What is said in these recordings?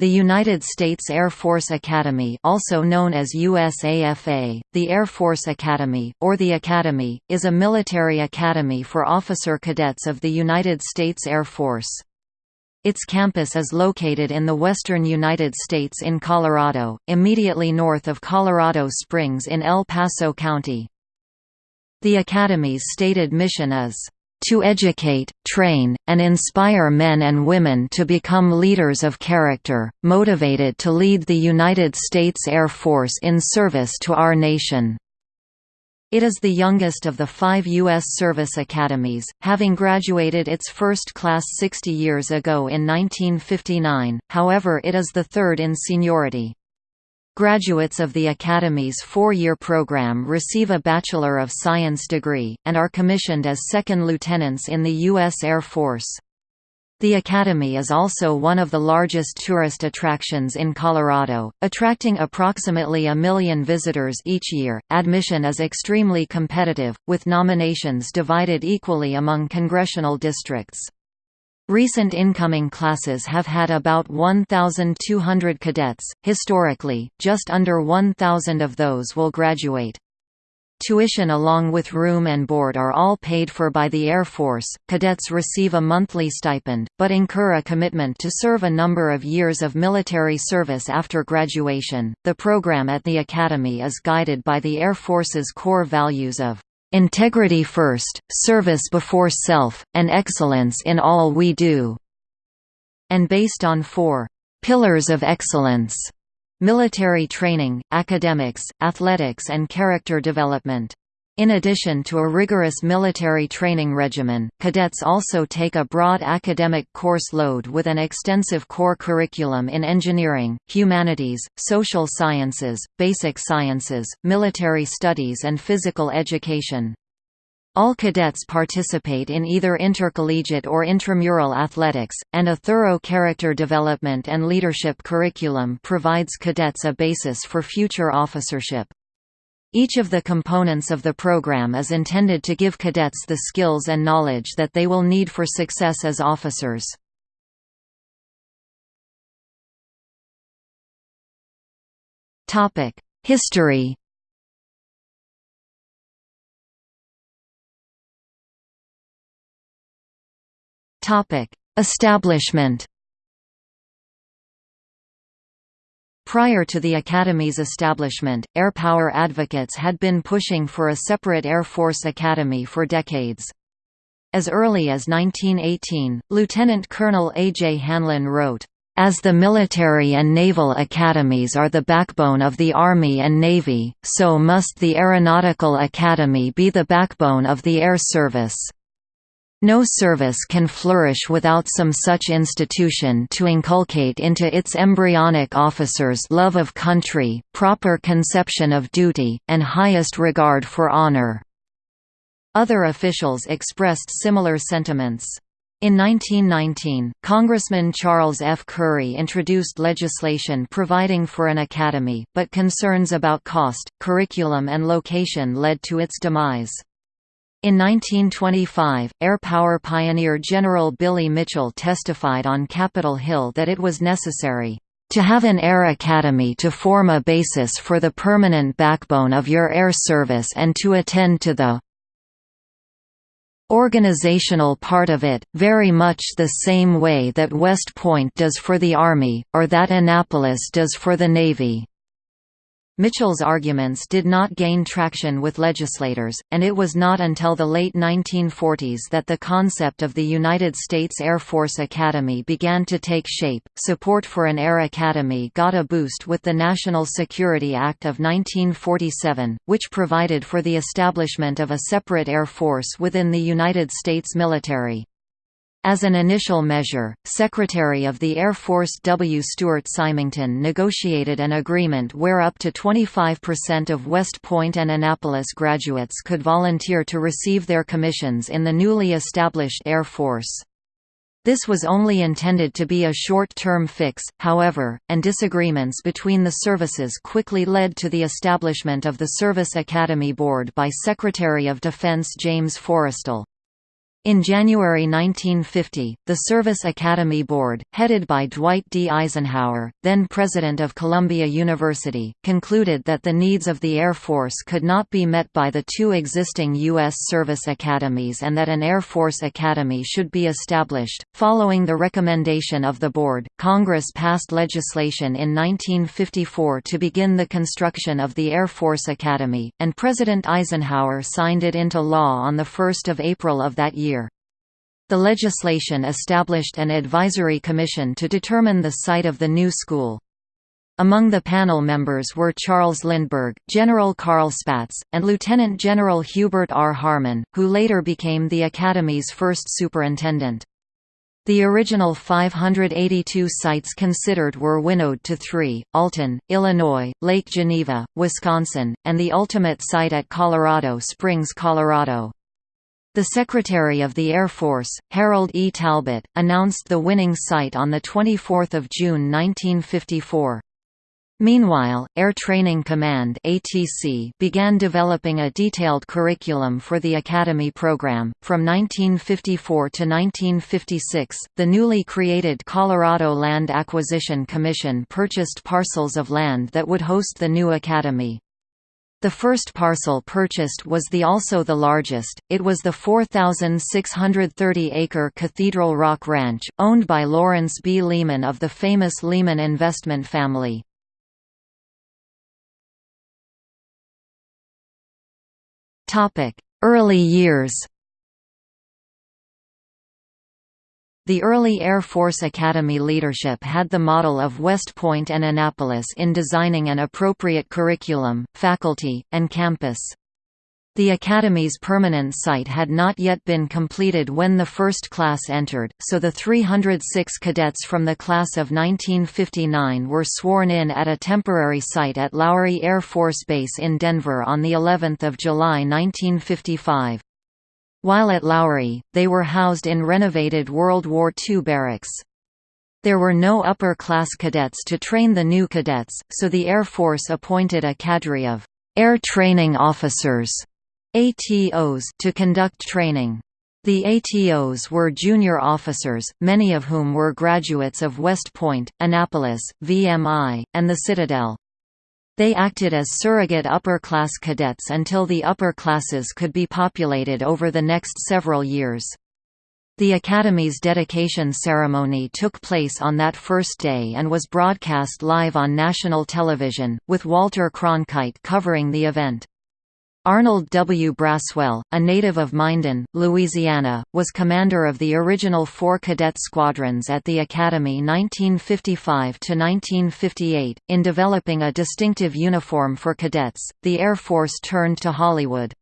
The United States Air Force Academy also known as USAFA, the Air Force Academy, or the Academy, is a military academy for officer cadets of the United States Air Force. Its campus is located in the western United States in Colorado, immediately north of Colorado Springs in El Paso County. The Academy's stated mission is to educate, train, and inspire men and women to become leaders of character, motivated to lead the United States Air Force in service to our nation. It is the youngest of the five U.S. service academies, having graduated its first class 60 years ago in 1959, however it is the third in seniority. Graduates of the Academy's four-year program receive a Bachelor of Science degree, and are commissioned as second lieutenants in the U.S. Air Force. The Academy is also one of the largest tourist attractions in Colorado, attracting approximately a million visitors each year. Admission is extremely competitive, with nominations divided equally among congressional districts. Recent incoming classes have had about 1,200 cadets. Historically, just under 1,000 of those will graduate. Tuition along with room and board are all paid for by the Air Force. Cadets receive a monthly stipend, but incur a commitment to serve a number of years of military service after graduation. The program at the Academy is guided by the Air Force's core values of integrity first, service before self, and excellence in all we do", and based on four «pillars of excellence» military training, academics, athletics and character development. In addition to a rigorous military training regimen, cadets also take a broad academic course load with an extensive core curriculum in engineering, humanities, social sciences, basic sciences, military studies and physical education. All cadets participate in either intercollegiate or intramural athletics, and a thorough character development and leadership curriculum provides cadets a basis for future officership. Each of the components of the program is intended to give cadets the skills and knowledge that they will need for success as officers. History Establishment Prior to the Academy's establishment, air power advocates had been pushing for a separate Air Force Academy for decades. As early as 1918, Lieutenant Colonel A. J. Hanlon wrote, as the military and naval academies are the backbone of the Army and Navy, so must the Aeronautical Academy be the backbone of the Air Service. No service can flourish without some such institution to inculcate into its embryonic officers love of country, proper conception of duty, and highest regard for honor." Other officials expressed similar sentiments. In 1919, Congressman Charles F. Curry introduced legislation providing for an academy, but concerns about cost, curriculum and location led to its demise. In 1925, air power pioneer General Billy Mitchell testified on Capitol Hill that it was necessary to have an air academy to form a basis for the permanent backbone of your air service and to attend to the organizational part of it, very much the same way that West Point does for the Army, or that Annapolis does for the Navy. Mitchell's arguments did not gain traction with legislators, and it was not until the late 1940s that the concept of the United States Air Force Academy began to take shape. Support for an Air Academy got a boost with the National Security Act of 1947, which provided for the establishment of a separate Air Force within the United States military. As an initial measure, Secretary of the Air Force W. Stuart Symington negotiated an agreement where up to 25% of West Point and Annapolis graduates could volunteer to receive their commissions in the newly established Air Force. This was only intended to be a short-term fix, however, and disagreements between the services quickly led to the establishment of the Service Academy Board by Secretary of Defense James Forrestal. In January 1950, the Service Academy Board, headed by Dwight D. Eisenhower, then president of Columbia University, concluded that the needs of the Air Force could not be met by the two existing U.S. service academies and that an Air Force Academy should be established. Following the recommendation of the board, Congress passed legislation in 1954 to begin the construction of the Air Force Academy, and President Eisenhower signed it into law on 1 April of that year. The legislation established an advisory commission to determine the site of the new school. Among the panel members were Charles Lindbergh, General Carl Spaatz, and Lieutenant General Hubert R. Harmon, who later became the Academy's first superintendent. The original 582 sites considered were winnowed to three, Alton, Illinois, Lake Geneva, Wisconsin, and the ultimate site at Colorado Springs, Colorado. The Secretary of the Air Force, Harold E. Talbott, announced the winning site on 24 June 1954. Meanwhile, Air Training Command (ATC) began developing a detailed curriculum for the Academy program. From 1954 to 1956, the newly created Colorado Land Acquisition Commission purchased parcels of land that would host the new academy. The first parcel purchased was the also the largest, it was the 4,630-acre Cathedral Rock Ranch, owned by Lawrence B. Lehman of the famous Lehman investment family. Early years The early Air Force Academy leadership had the model of West Point and Annapolis in designing an appropriate curriculum, faculty, and campus. The Academy's permanent site had not yet been completed when the first class entered, so the 306 cadets from the class of 1959 were sworn in at a temporary site at Lowry Air Force Base in Denver on of July 1955. While at Lowry, they were housed in renovated World War II barracks. There were no upper-class cadets to train the new cadets, so the Air Force appointed a cadre of «air training officers» ATOs to conduct training. The ATOs were junior officers, many of whom were graduates of West Point, Annapolis, VMI, and the Citadel. They acted as surrogate upper-class cadets until the upper classes could be populated over the next several years. The Academy's dedication ceremony took place on that first day and was broadcast live on national television, with Walter Cronkite covering the event. Arnold W. Braswell, a native of Minden, Louisiana, was commander of the original four cadet squadrons at the Academy 1955–1958. In developing a distinctive uniform for cadets, the Air Force turned to Hollywood.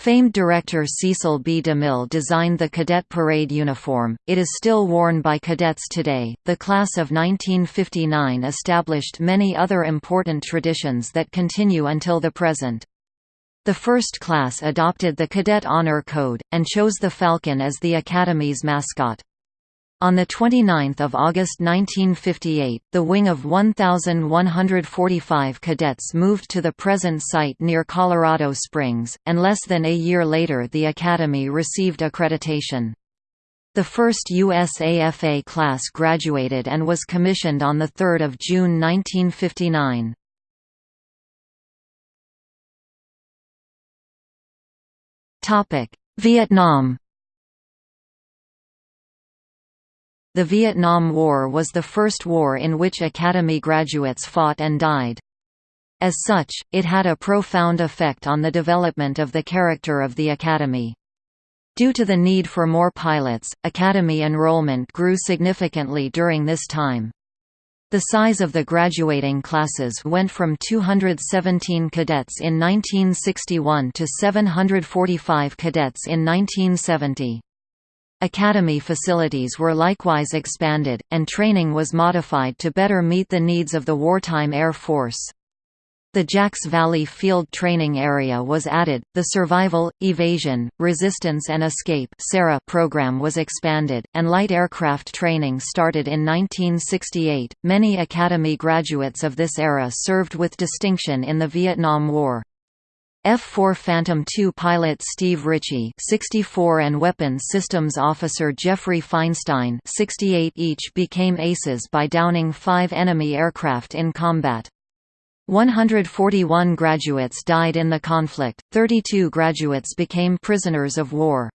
Famed director Cecil B. DeMille designed the cadet parade uniform. It is still worn by cadets today. The class of 1959 established many other important traditions that continue until the present. The first class adopted the Cadet Honor Code, and chose the falcon as the Academy's mascot. On 29 August 1958, the wing of 1,145 cadets moved to the present site near Colorado Springs, and less than a year later the Academy received accreditation. The first USAFA class graduated and was commissioned on 3 June 1959. Vietnam The Vietnam War was the first war in which Academy graduates fought and died. As such, it had a profound effect on the development of the character of the Academy. Due to the need for more pilots, Academy enrollment grew significantly during this time. The size of the graduating classes went from 217 cadets in 1961 to 745 cadets in 1970. Academy facilities were likewise expanded, and training was modified to better meet the needs of the wartime Air Force. The Jacks Valley Field Training Area was added, the Survival, Evasion, Resistance and Escape program was expanded, and light aircraft training started in 1968. Many Academy graduates of this era served with distinction in the Vietnam War. F-4 Phantom II pilot Steve Ritchie 64 and Weapons Systems Officer Jeffrey Feinstein 68 each became aces by downing five enemy aircraft in combat. 141 graduates died in the conflict, 32 graduates became prisoners of war.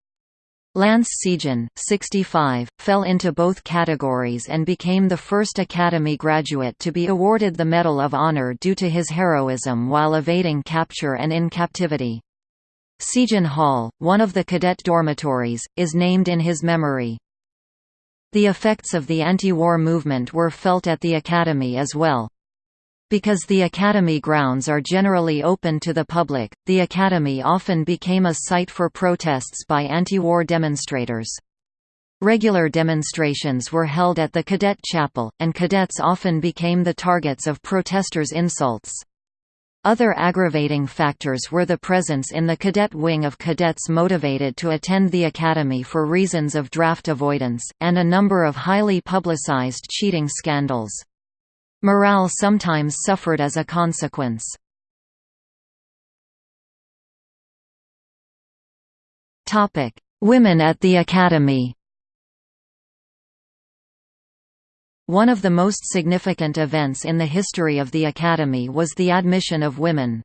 Lance Sijan, 65, fell into both categories and became the first Academy graduate to be awarded the Medal of Honor due to his heroism while evading capture and in captivity. Sijan Hall, one of the cadet dormitories, is named in his memory. The effects of the anti-war movement were felt at the Academy as well. Because the Academy grounds are generally open to the public, the Academy often became a site for protests by anti-war demonstrators. Regular demonstrations were held at the Cadet Chapel, and cadets often became the targets of protesters' insults. Other aggravating factors were the presence in the cadet wing of cadets motivated to attend the academy for reasons of draft avoidance, and a number of highly publicized cheating scandals. Morale sometimes suffered as a consequence. Women at the Academy One of the most significant events in the history of the Academy was the admission of women.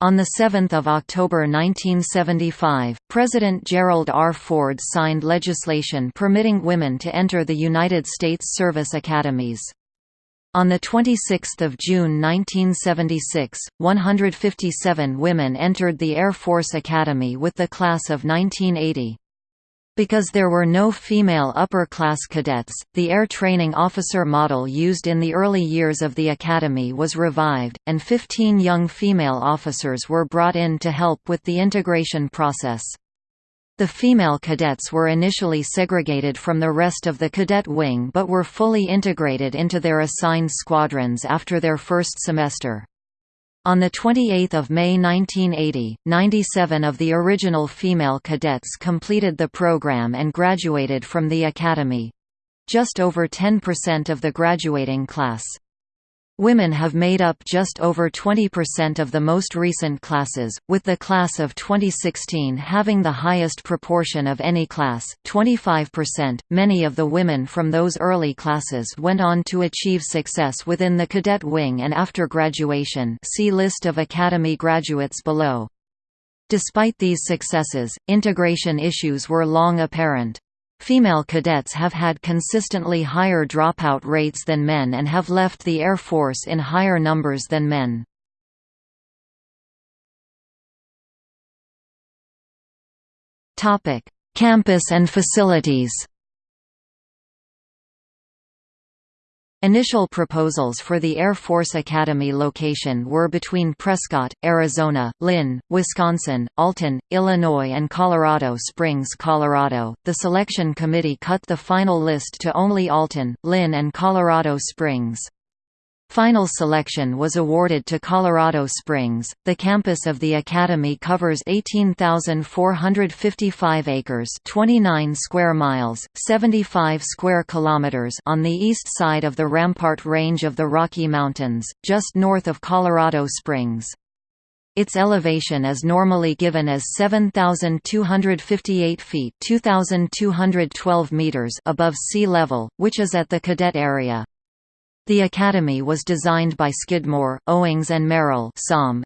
On 7 October 1975, President Gerald R. Ford signed legislation permitting women to enter the United States Service Academies. On 26 June 1976, 157 women entered the Air Force Academy with the class of 1980. Because there were no female upper-class cadets, the air training officer model used in the early years of the academy was revived, and 15 young female officers were brought in to help with the integration process. The female cadets were initially segregated from the rest of the cadet wing but were fully integrated into their assigned squadrons after their first semester. On 28 May 1980, 97 of the original female cadets completed the program and graduated from the academy—just over 10% of the graduating class. Women have made up just over 20% of the most recent classes, with the class of 2016 having the highest proportion of any class, 25%. Many of the women from those early classes went on to achieve success within the cadet wing and after graduation. See list of academy graduates below. Despite these successes, integration issues were long apparent. Female cadets have had consistently higher dropout rates than men and have left the Air Force in higher numbers than men. Campus and facilities Initial proposals for the Air Force Academy location were between Prescott, Arizona, Lynn, Wisconsin, Alton, Illinois and Colorado Springs, Colorado. The selection committee cut the final list to only Alton, Lynn and Colorado Springs. Final selection was awarded to Colorado Springs. The campus of the academy covers 18,455 acres, 29 square miles, 75 square kilometers on the east side of the Rampart Range of the Rocky Mountains, just north of Colorado Springs. Its elevation is normally given as 7,258 feet 2,212 meters above sea level, which is at the cadet area. The Academy was designed by Skidmore, Owings and Merrill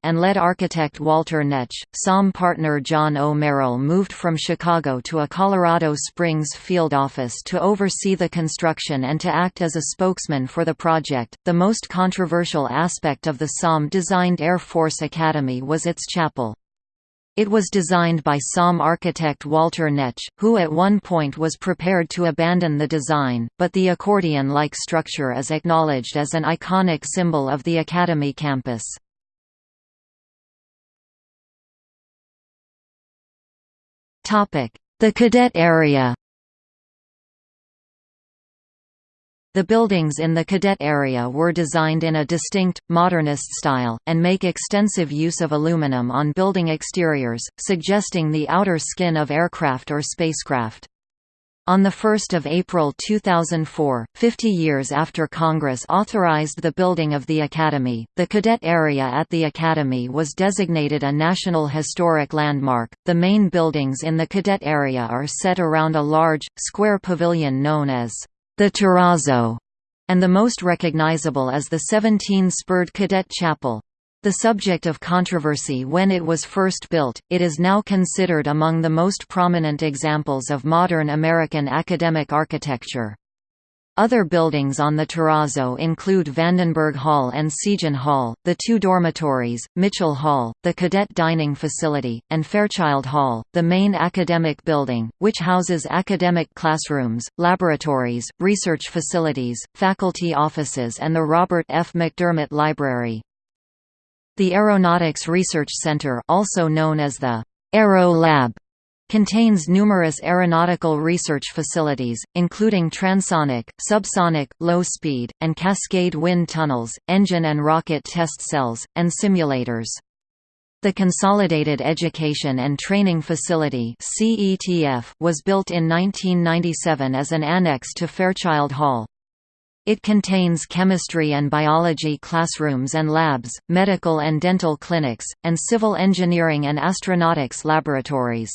and lead architect Walter Netsch. SOM partner John O. Merrill moved from Chicago to a Colorado Springs field office to oversee the construction and to act as a spokesman for the project. The most controversial aspect of the SOM designed Air Force Academy was its chapel. It was designed by SOM architect Walter Netsch, who at one point was prepared to abandon the design, but the accordion-like structure is acknowledged as an iconic symbol of the Academy campus. The cadet area The buildings in the cadet area were designed in a distinct, modernist style, and make extensive use of aluminum on building exteriors, suggesting the outer skin of aircraft or spacecraft. On 1 April 2004, 50 years after Congress authorized the building of the Academy, the cadet area at the Academy was designated a National Historic Landmark. The main buildings in the cadet area are set around a large, square pavilion known as the Terrazzo, and the most recognizable is the 17-spurred Cadet Chapel. The subject of controversy when it was first built, it is now considered among the most prominent examples of modern American academic architecture. Other buildings on the terrazzo include Vandenberg Hall and Sijan Hall, the two dormitories, Mitchell Hall, the cadet dining facility, and Fairchild Hall, the main academic building, which houses academic classrooms, laboratories, research facilities, faculty offices and the Robert F. McDermott Library. The Aeronautics Research Center also known as the Aero Lab contains numerous aeronautical research facilities, including transonic, subsonic, low-speed, and cascade wind tunnels, engine and rocket test cells, and simulators. The Consolidated Education and Training Facility was built in 1997 as an annex to Fairchild Hall. It contains chemistry and biology classrooms and labs, medical and dental clinics, and civil engineering and astronautics laboratories.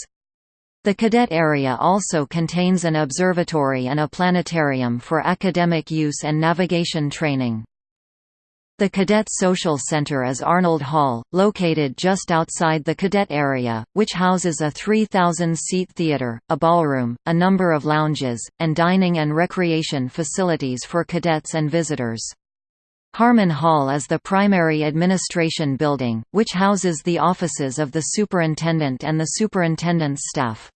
The cadet area also contains an observatory and a planetarium for academic use and navigation training. The Cadet Social Center is Arnold Hall, located just outside the cadet area, which houses a 3,000-seat theater, a ballroom, a number of lounges, and dining and recreation facilities for cadets and visitors. Harmon Hall is the primary administration building, which houses the offices of the superintendent and the superintendent's staff.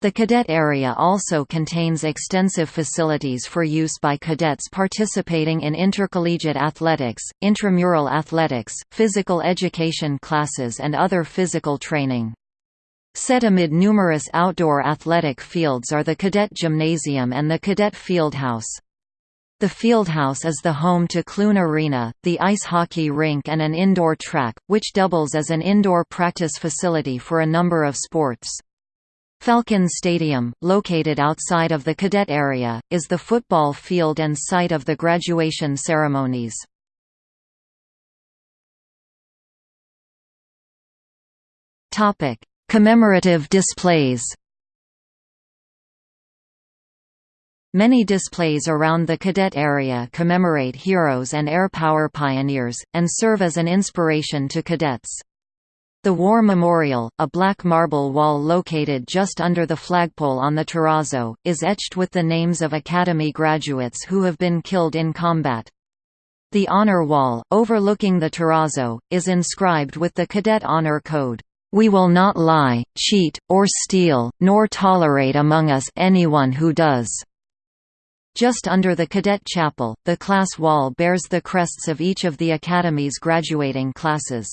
The cadet area also contains extensive facilities for use by cadets participating in intercollegiate athletics, intramural athletics, physical education classes and other physical training. Set amid numerous outdoor athletic fields are the Cadet Gymnasium and the Cadet Fieldhouse. The Fieldhouse is the home to Clune Arena, the ice hockey rink and an indoor track, which doubles as an indoor practice facility for a number of sports. Falcon Stadium, located outside of the cadet area, is the football field and site of the graduation ceremonies. Commemorative displays Many displays around the cadet area commemorate heroes and air power pioneers, and serve as an inspiration to cadets. The War Memorial, a black marble wall located just under the flagpole on the terrazzo, is etched with the names of Academy graduates who have been killed in combat. The Honor Wall, overlooking the terrazzo, is inscribed with the Cadet Honor Code. We will not lie, cheat, or steal, nor tolerate among us anyone who does. Just under the Cadet Chapel, the class wall bears the crests of each of the Academy's graduating classes.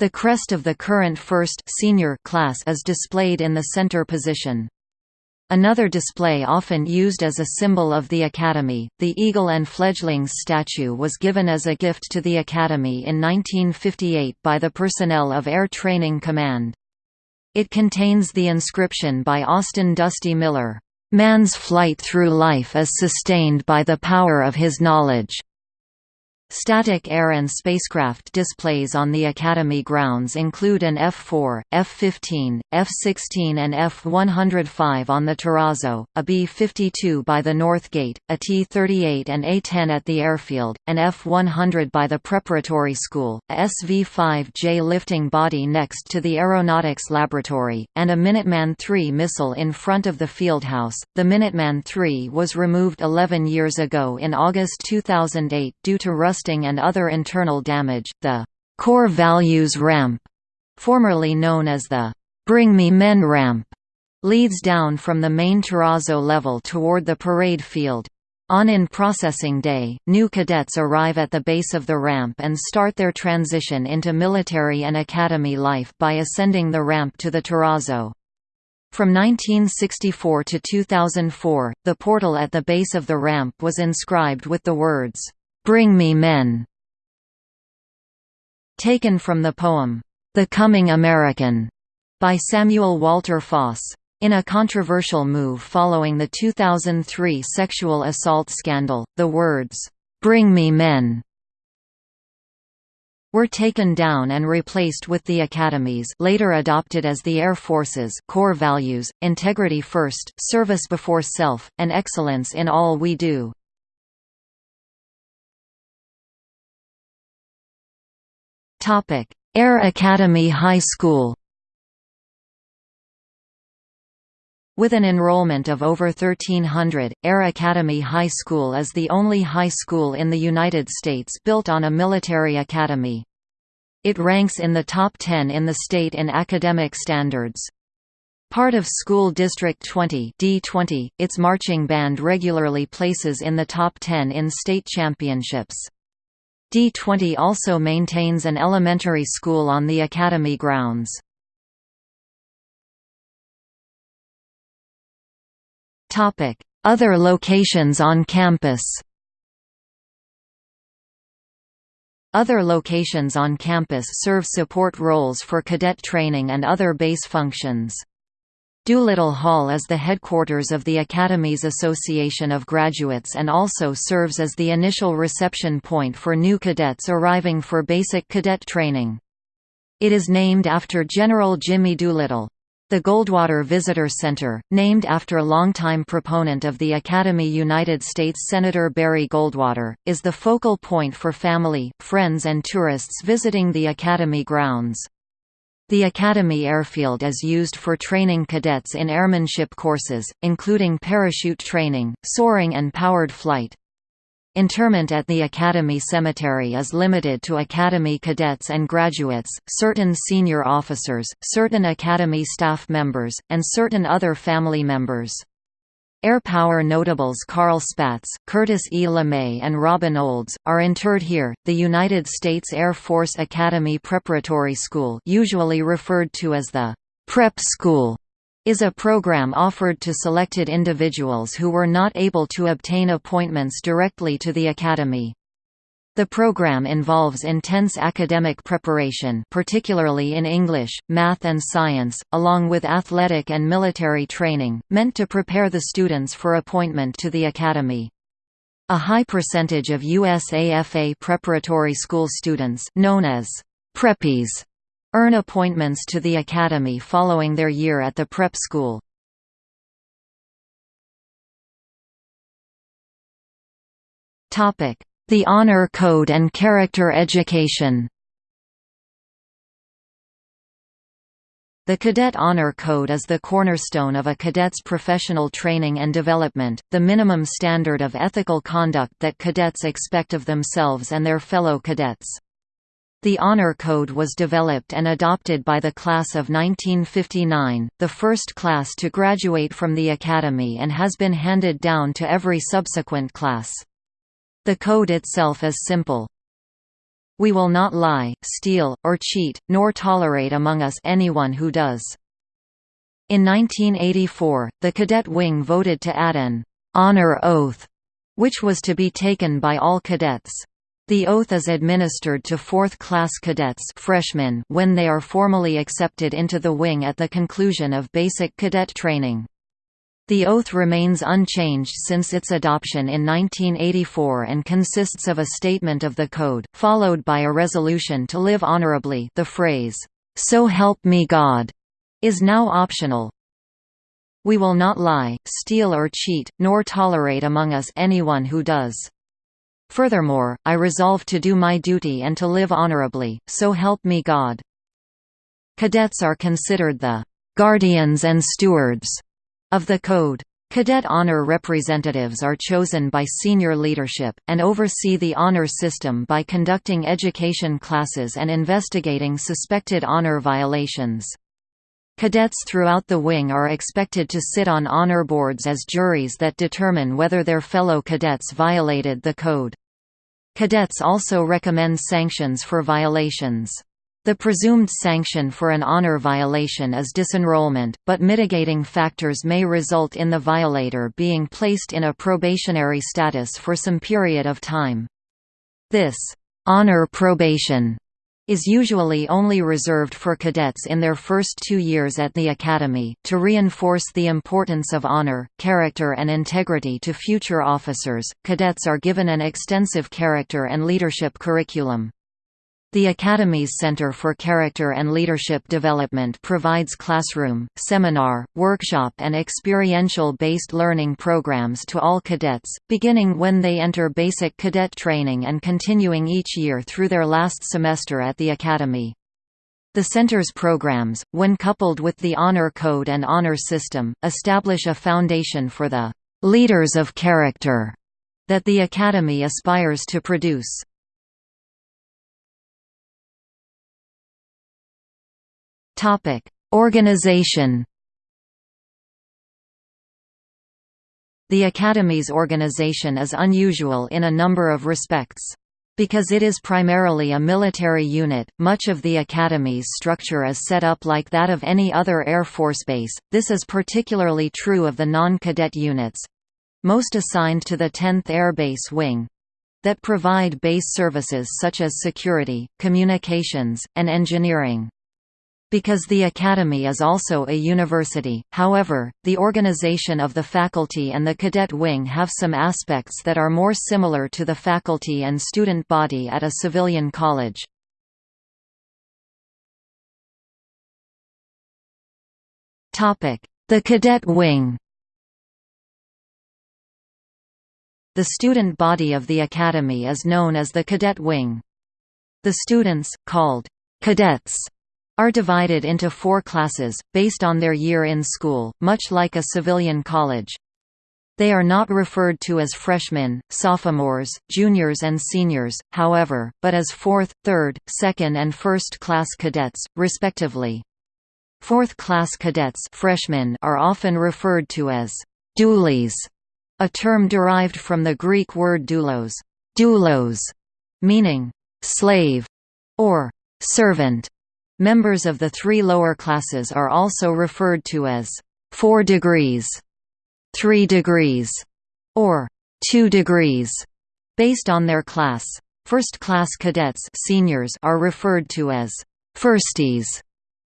The crest of the current first senior class is displayed in the center position. Another display often used as a symbol of the Academy, the Eagle and Fledglings statue was given as a gift to the Academy in 1958 by the personnel of Air Training Command. It contains the inscription by Austin Dusty Miller, "...man's flight through life is sustained by the power of his knowledge." Static air and spacecraft displays on the Academy grounds include an F-4, F-15, F-16 and F-105 on the Terrazzo, a B-52 by the North Gate, a T-38 and A-10 at the airfield, an F-100 by the Preparatory School, a SV-5J lifting body next to the Aeronautics Laboratory, and a Minuteman III missile in front of the fieldhouse. The Minuteman III was removed 11 years ago in August 2008 due to rust rusting and other internal damage. The core values ramp, formerly known as the Bring Me Men ramp, leads down from the main terrazzo level toward the parade field. On in-processing day, new cadets arrive at the base of the ramp and start their transition into military and academy life by ascending the ramp to the terrazzo. From 1964 to 2004, the portal at the base of the ramp was inscribed with the words, Bring Me Men. Taken from the poem, The Coming American, by Samuel Walter Foss. In a controversial move following the 2003 sexual assault scandal, the words, "'Bring me men' were taken down and replaced with the Academy's later adopted as the Air Force's core values, integrity first, service before self, and excellence in all we do. Air Academy High School With an enrollment of over 1,300, Air Academy High School is the only high school in the United States built on a military academy. It ranks in the top 10 in the state in academic standards. Part of School District 20 D20, its marching band regularly places in the top 10 in state championships. D20 also maintains an elementary school on the academy grounds. Other locations on campus Other locations on campus serve support roles for cadet training and other base functions. Doolittle Hall is the headquarters of the Academy's Association of Graduates and also serves as the initial reception point for new cadets arriving for basic cadet training. It is named after General Jimmy Doolittle. The Goldwater Visitor Center, named after a longtime proponent of the Academy United States Senator Barry Goldwater, is the focal point for family, friends and tourists visiting the Academy grounds. The Academy Airfield is used for training cadets in airmanship courses, including parachute training, soaring and powered flight. Interment at the Academy Cemetery is limited to Academy cadets and graduates, certain senior officers, certain Academy staff members, and certain other family members. Air Power notables Carl Spaatz, Curtis E. LeMay, and Robin Olds are interred here. The United States Air Force Academy Preparatory School, usually referred to as the Prep School, is a program offered to selected individuals who were not able to obtain appointments directly to the Academy. The program involves intense academic preparation particularly in English, math and science, along with athletic and military training, meant to prepare the students for appointment to the Academy. A high percentage of USAFA preparatory school students known as preppies earn appointments to the academy following their year at the prep school. The Honor Code and Character Education The Cadet Honor Code is the cornerstone of a cadet's professional training and development, the minimum standard of ethical conduct that cadets expect of themselves and their fellow cadets. The Honor Code was developed and adopted by the class of 1959, the first class to graduate from the Academy and has been handed down to every subsequent class. The code itself is simple. We will not lie, steal, or cheat, nor tolerate among us anyone who does. In 1984, the cadet wing voted to add an honor oath, which was to be taken by all cadets. The oath is administered to fourth-class cadets freshmen when they are formally accepted into the wing at the conclusion of basic cadet training. The oath remains unchanged since its adoption in 1984 and consists of a statement of the code, followed by a resolution to live honorably the phrase, "'So help me God' is now optional. We will not lie, steal or cheat, nor tolerate among us anyone who does. Furthermore, I resolve to do my duty and to live honorably, so help me God. Cadets are considered the guardians and stewards of the Code. Cadet honor representatives are chosen by senior leadership, and oversee the honor system by conducting education classes and investigating suspected honor violations. Cadets throughout the wing are expected to sit on honor boards as juries that determine whether their fellow cadets violated the code. Cadets also recommend sanctions for violations. The presumed sanction for an honor violation is disenrollment, but mitigating factors may result in the violator being placed in a probationary status for some period of time. This honor probation is usually only reserved for cadets in their first two years at the academy. To reinforce the importance of honor, character, and integrity to future officers, cadets are given an extensive character and leadership curriculum. The Academy's Center for Character and Leadership Development provides classroom, seminar, workshop and experiential-based learning programs to all cadets, beginning when they enter basic cadet training and continuing each year through their last semester at the Academy. The Center's programs, when coupled with the Honor Code and Honor System, establish a foundation for the «leaders of character» that the Academy aspires to produce. Topic: Organization. The Academy's organization is unusual in a number of respects. Because it is primarily a military unit, much of the Academy's structure is set up like that of any other Air Force base, this is particularly true of the non-cadet units—most assigned to the 10th Air Base Wing—that provide base services such as security, communications, and engineering. Because the Academy is also a university, however, the organization of the faculty and the cadet wing have some aspects that are more similar to the faculty and student body at a civilian college. The cadet wing The student body of the Academy is known as the cadet wing. The students, called cadets, are divided into four classes, based on their year in school, much like a civilian college. They are not referred to as freshmen, sophomores, juniors and seniors, however, but as fourth, third, second and first-class cadets, respectively. Fourth-class cadets freshmen are often referred to as doolies, a term derived from the Greek word doulos, doulos meaning slave or servant. Members of the three lower classes are also referred to as four degrees, three degrees, or two degrees, based on their class. First-class cadets seniors are referred to as firsties,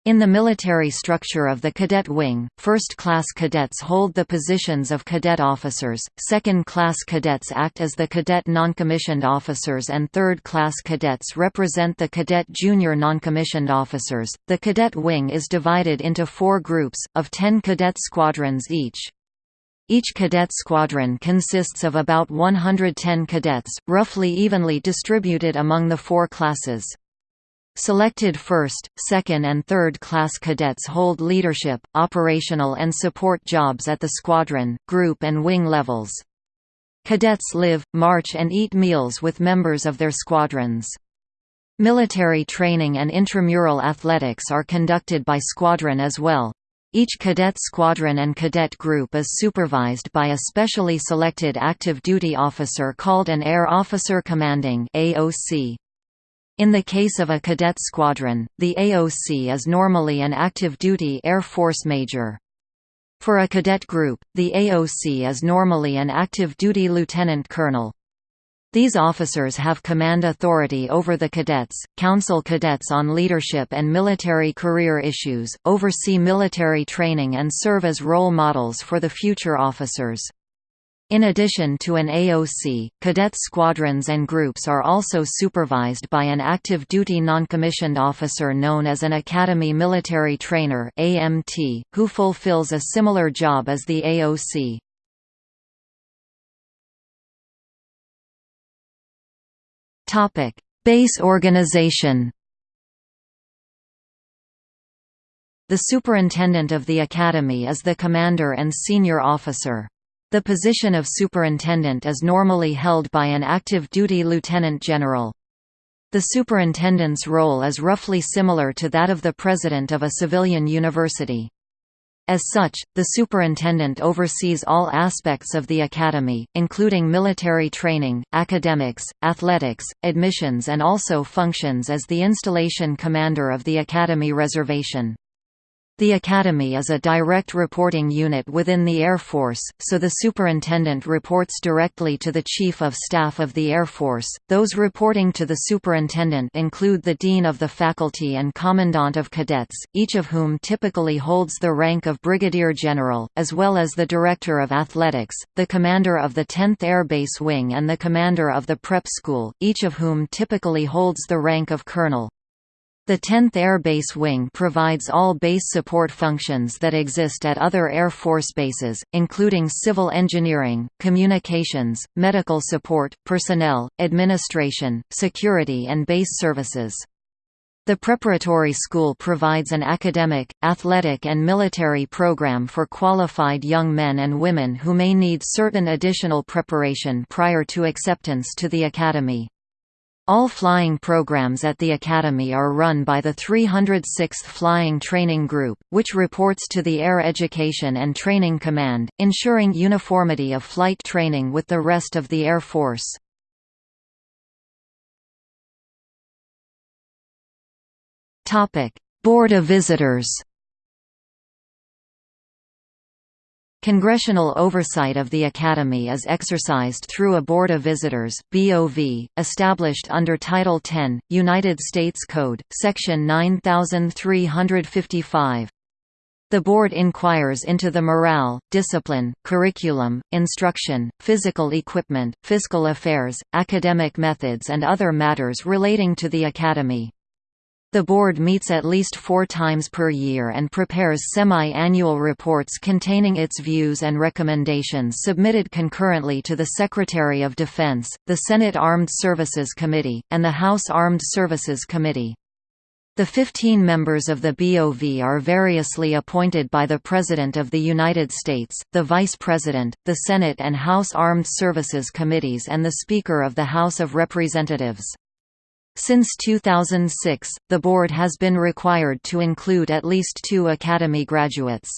in the military structure of the cadet wing, first-class cadets hold the positions of cadet officers, second-class cadets act as the cadet noncommissioned officers and third-class cadets represent the cadet junior noncommissioned officers. The cadet wing is divided into four groups, of 10 cadet squadrons each. Each cadet squadron consists of about 110 cadets, roughly evenly distributed among the four classes. Selected first, second and third class cadets hold leadership, operational and support jobs at the squadron, group and wing levels. Cadets live, march and eat meals with members of their squadrons. Military training and intramural athletics are conducted by squadron as well. Each cadet squadron and cadet group is supervised by a specially selected active duty officer called an Air Officer Commanding AOC. In the case of a cadet squadron, the AOC is normally an active-duty Air Force major. For a cadet group, the AOC is normally an active-duty lieutenant colonel. These officers have command authority over the cadets, counsel cadets on leadership and military career issues, oversee military training and serve as role models for the future officers. In addition to an AOC, cadet squadrons and groups are also supervised by an active duty noncommissioned officer known as an Academy Military Trainer (AMT), who fulfills a similar job as the AOC. Topic: Base organization. The superintendent of the academy is the commander and senior officer. The position of superintendent is normally held by an active duty lieutenant general. The superintendent's role is roughly similar to that of the president of a civilian university. As such, the superintendent oversees all aspects of the academy, including military training, academics, athletics, admissions and also functions as the installation commander of the academy reservation. The Academy is a direct reporting unit within the Air Force, so the Superintendent reports directly to the Chief of Staff of the Air Force. Those reporting to the Superintendent include the Dean of the Faculty and Commandant of Cadets, each of whom typically holds the rank of Brigadier General, as well as the Director of Athletics, the Commander of the 10th Air Base Wing and the Commander of the Prep School, each of whom typically holds the rank of Colonel. The 10th Air Base Wing provides all base support functions that exist at other Air Force bases, including civil engineering, communications, medical support, personnel, administration, security and base services. The preparatory school provides an academic, athletic and military program for qualified young men and women who may need certain additional preparation prior to acceptance to the academy. All flying programs at the Academy are run by the 306th Flying Training Group, which reports to the Air Education and Training Command, ensuring uniformity of flight training with the rest of the Air Force. Board of Visitors Congressional oversight of the Academy is exercised through a Board of Visitors (BOV), established under Title 10, United States Code, Section 9355. The Board inquires into the morale, discipline, curriculum, instruction, physical equipment, fiscal affairs, academic methods and other matters relating to the Academy. The board meets at least four times per year and prepares semi-annual reports containing its views and recommendations submitted concurrently to the Secretary of Defense, the Senate Armed Services Committee, and the House Armed Services Committee. The 15 members of the BOV are variously appointed by the President of the United States, the Vice President, the Senate and House Armed Services Committees and the Speaker of the House of Representatives. Since 2006, the board has been required to include at least two Academy graduates.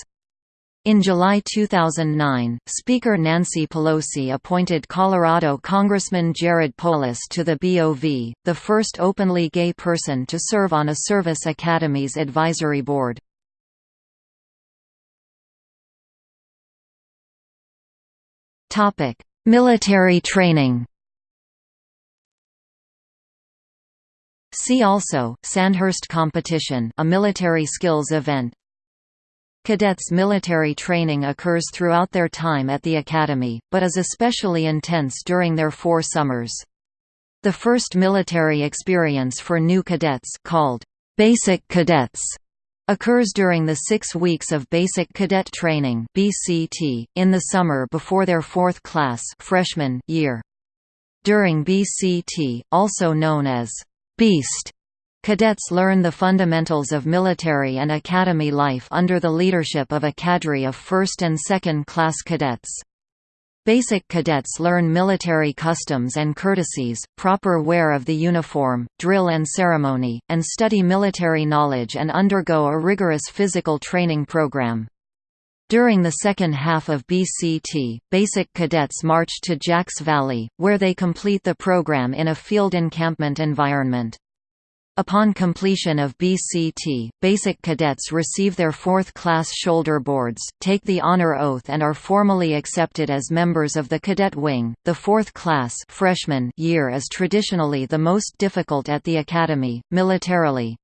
In July 2009, Speaker Nancy Pelosi appointed Colorado Congressman Jared Polis to the BOV, the first openly gay person to serve on a Service academy's advisory board. Military training See also, Sandhurst Competition a military skills event Cadets military training occurs throughout their time at the Academy, but is especially intense during their four summers. The first military experience for new cadets called Basic Cadets occurs during the six weeks of Basic Cadet Training BCT, in the summer before their fourth class freshman year. During BCT, also known as Beast Cadets learn the fundamentals of military and academy life under the leadership of a cadre of first and second class cadets. Basic cadets learn military customs and courtesies, proper wear of the uniform, drill and ceremony, and study military knowledge and undergo a rigorous physical training program. During the second half of BCT, basic cadets march to Jacks Valley, where they complete the program in a field encampment environment. Upon completion of BCT, basic cadets receive their fourth-class shoulder boards, take the honor oath and are formally accepted as members of the cadet wing. The fourth class freshman year is traditionally the most difficult at the academy, militarily,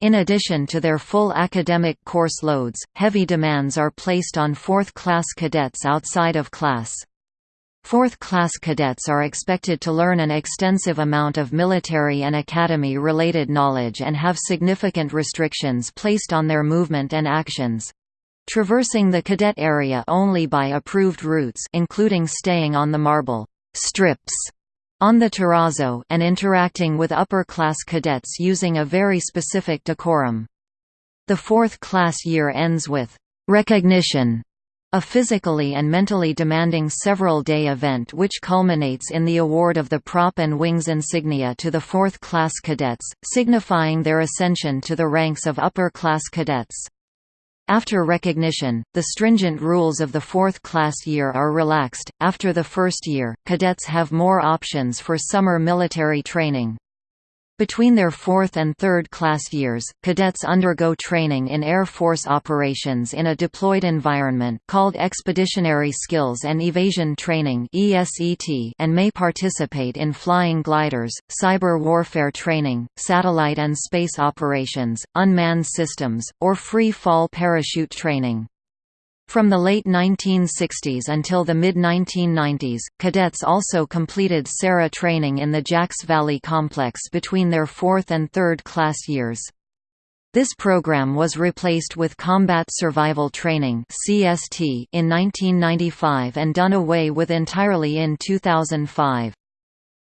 in addition to their full academic course loads, heavy demands are placed on fourth-class cadets outside of class. Fourth-class cadets are expected to learn an extensive amount of military and academy-related knowledge and have significant restrictions placed on their movement and actions. Traversing the cadet area only by approved routes including staying on the marble strips on the terrazzo and interacting with upper-class cadets using a very specific decorum. The fourth class year ends with recognition, a physically and mentally demanding several-day event which culminates in the award of the prop and wings insignia to the fourth-class cadets, signifying their ascension to the ranks of upper-class cadets. After recognition, the stringent rules of the fourth class year are relaxed. After the first year, cadets have more options for summer military training. Between their fourth and third class years, cadets undergo training in Air Force operations in a deployed environment called Expeditionary Skills and Evasion Training and may participate in flying gliders, cyber warfare training, satellite and space operations, unmanned systems, or free-fall parachute training. From the late 1960s until the mid-1990s, cadets also completed SERE training in the Jacks Valley complex between their fourth and third class years. This program was replaced with Combat Survival Training in 1995 and done away with entirely in 2005.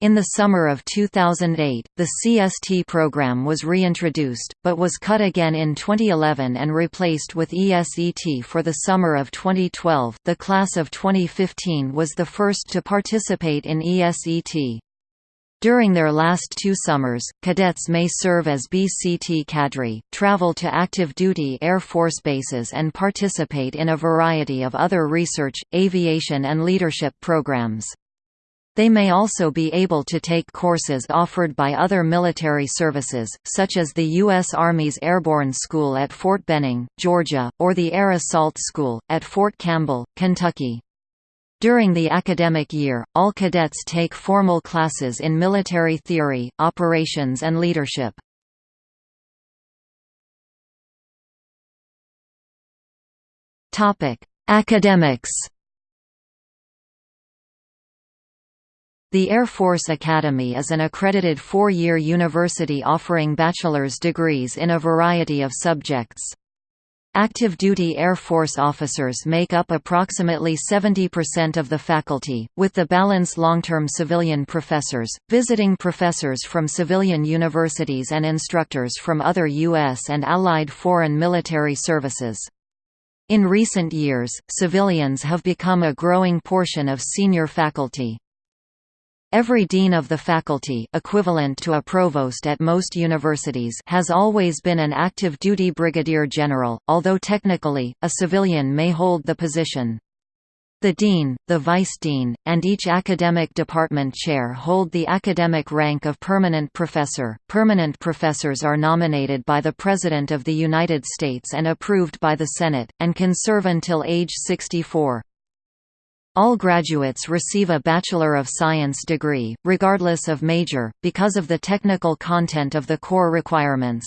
In the summer of 2008, the CST program was reintroduced, but was cut again in 2011 and replaced with ESET for the summer of 2012. The class of 2015 was the first to participate in ESET. During their last two summers, cadets may serve as BCT cadre, travel to active duty Air Force bases and participate in a variety of other research, aviation and leadership programs. They may also be able to take courses offered by other military services, such as the U.S. Army's Airborne School at Fort Benning, Georgia, or the Air Assault School, at Fort Campbell, Kentucky. During the academic year, all cadets take formal classes in military theory, operations and leadership. Academics The Air Force Academy is an accredited four-year university offering bachelor's degrees in a variety of subjects. Active duty Air Force officers make up approximately 70% of the faculty, with the balance long-term civilian professors, visiting professors from civilian universities and instructors from other U.S. and allied foreign military services. In recent years, civilians have become a growing portion of senior faculty. Every dean of the faculty equivalent to a provost at most universities has always been an active duty brigadier general, although technically, a civilian may hold the position. The dean, the vice-dean, and each academic department chair hold the academic rank of permanent professor. Permanent professors are nominated by the President of the United States and approved by the Senate, and can serve until age 64. All graduates receive a Bachelor of Science degree, regardless of major, because of the technical content of the core requirements.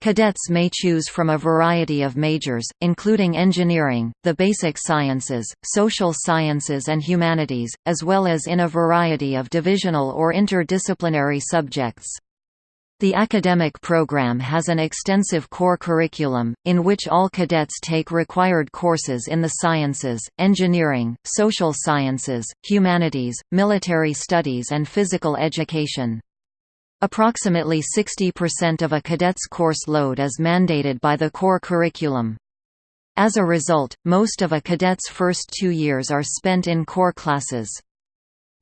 Cadets may choose from a variety of majors, including engineering, the basic sciences, social sciences and humanities, as well as in a variety of divisional or interdisciplinary subjects. The academic program has an extensive core curriculum, in which all cadets take required courses in the sciences, engineering, social sciences, humanities, military studies and physical education. Approximately 60% of a cadet's course load is mandated by the core curriculum. As a result, most of a cadet's first two years are spent in core classes.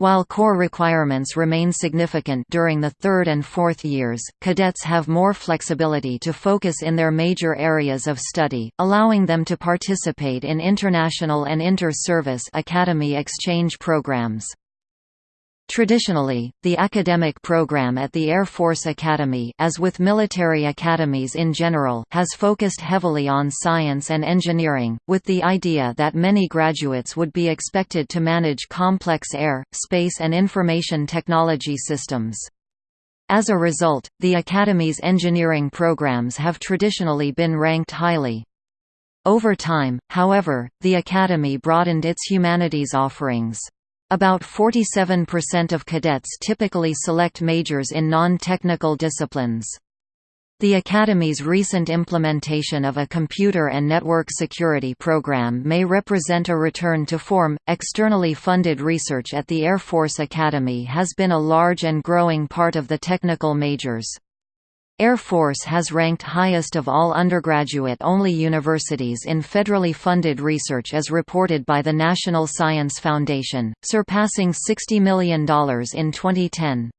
While core requirements remain significant during the third and fourth years, cadets have more flexibility to focus in their major areas of study, allowing them to participate in international and inter-service academy exchange programs. Traditionally, the academic program at the Air Force Academy as with military academies in general has focused heavily on science and engineering, with the idea that many graduates would be expected to manage complex air, space and information technology systems. As a result, the Academy's engineering programs have traditionally been ranked highly. Over time, however, the Academy broadened its humanities offerings. About 47% of cadets typically select majors in non-technical disciplines. The Academy's recent implementation of a computer and network security program may represent a return to form. Externally funded research at the Air Force Academy has been a large and growing part of the technical majors. Air Force has ranked highest of all undergraduate-only universities in federally funded research as reported by the National Science Foundation, surpassing $60 million in 2010.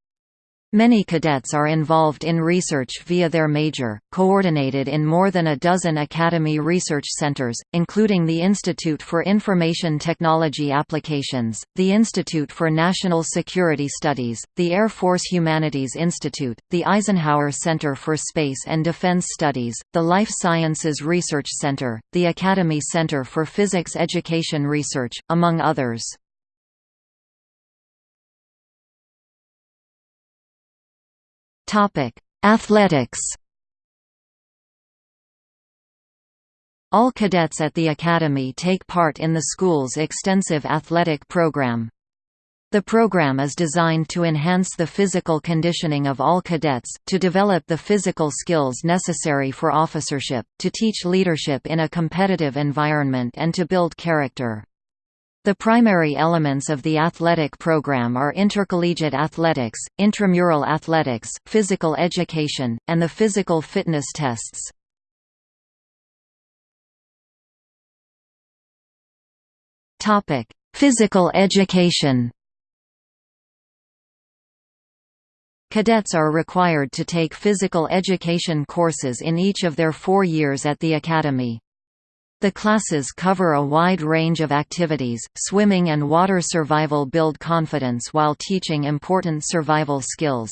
Many cadets are involved in research via their major, coordinated in more than a dozen Academy research centers, including the Institute for Information Technology Applications, the Institute for National Security Studies, the Air Force Humanities Institute, the Eisenhower Center for Space and Defense Studies, the Life Sciences Research Center, the Academy Center for Physics Education Research, among others. Topic: Athletics. All cadets at the Academy take part in the school's extensive athletic program. The program is designed to enhance the physical conditioning of all cadets, to develop the physical skills necessary for officership, to teach leadership in a competitive environment and to build character. The primary elements of the athletic program are intercollegiate athletics, intramural athletics, physical education, and the physical fitness tests. Physical education Cadets are required to take physical education courses in each of their four years at the Academy. The classes cover a wide range of activities, swimming and water survival build confidence while teaching important survival skills.